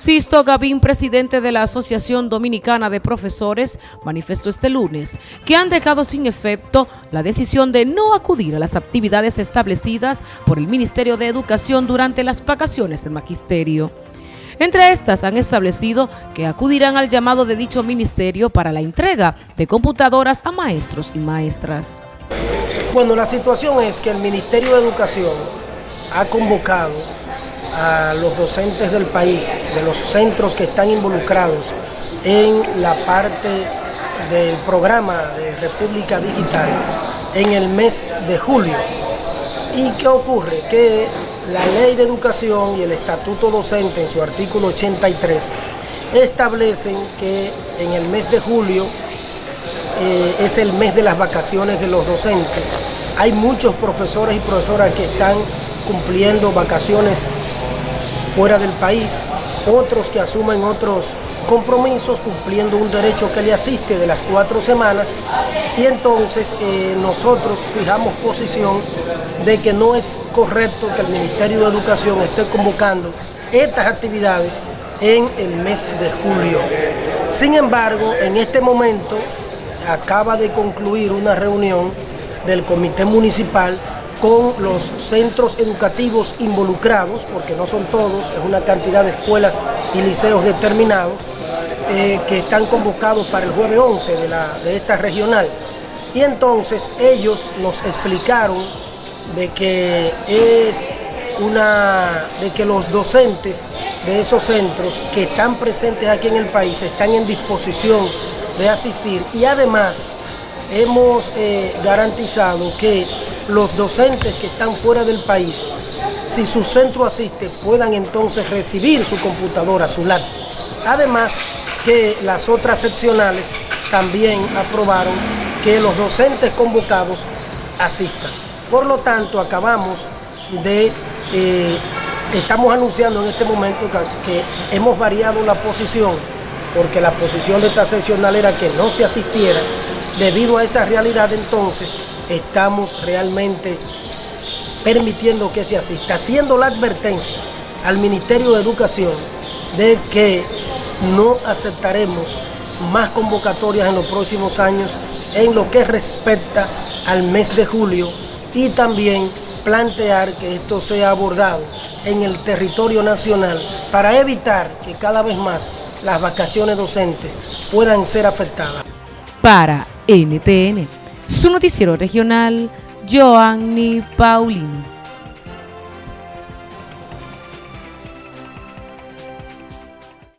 Sisto Gavín, presidente de la Asociación Dominicana de Profesores, manifestó este lunes que han dejado sin efecto la decisión de no acudir a las actividades establecidas por el Ministerio de Educación durante las vacaciones del magisterio. Entre estas han establecido que acudirán al llamado de dicho ministerio para la entrega de computadoras a maestros y maestras. Bueno, la situación es que el Ministerio de Educación ha convocado a los docentes del país, de los centros que están involucrados en la parte del programa de República Digital en el mes de julio. ¿Y qué ocurre? Que la ley de educación y el estatuto docente en su artículo 83 establecen que en el mes de julio eh, es el mes de las vacaciones de los docentes. Hay muchos profesores y profesoras que están cumpliendo vacaciones fuera del país, otros que asumen otros compromisos cumpliendo un derecho que le asiste de las cuatro semanas y entonces eh, nosotros fijamos posición de que no es correcto que el Ministerio de Educación esté convocando estas actividades en el mes de julio. Sin embargo, en este momento acaba de concluir una reunión del Comité Municipal con los centros educativos involucrados, porque no son todos, es una cantidad de escuelas y liceos determinados, eh, que están convocados para el jueves 11 de, la, de esta regional. Y entonces ellos nos explicaron de que es una de que los docentes de esos centros que están presentes aquí en el país están en disposición de asistir y además hemos eh, garantizado que los docentes que están fuera del país, si su centro asiste, puedan entonces recibir su computadora, su laptop. Además que las otras seccionales también aprobaron que los docentes convocados asistan. Por lo tanto, acabamos de, eh, estamos anunciando en este momento que, hemos variado la posición, porque la posición de esta seccional era que no se asistiera. Debido a esa realidad, entonces, estamos realmente permitiendo que se asista, haciendo la advertencia al Ministerio de Educación de que no aceptaremos más convocatorias en los próximos años en lo que respecta al mes de julio y también plantear que esto sea abordado en el territorio nacional para evitar que cada vez más las vacaciones docentes puedan ser afectadas. Para NTN, su noticiero regional, Joanny Paulino.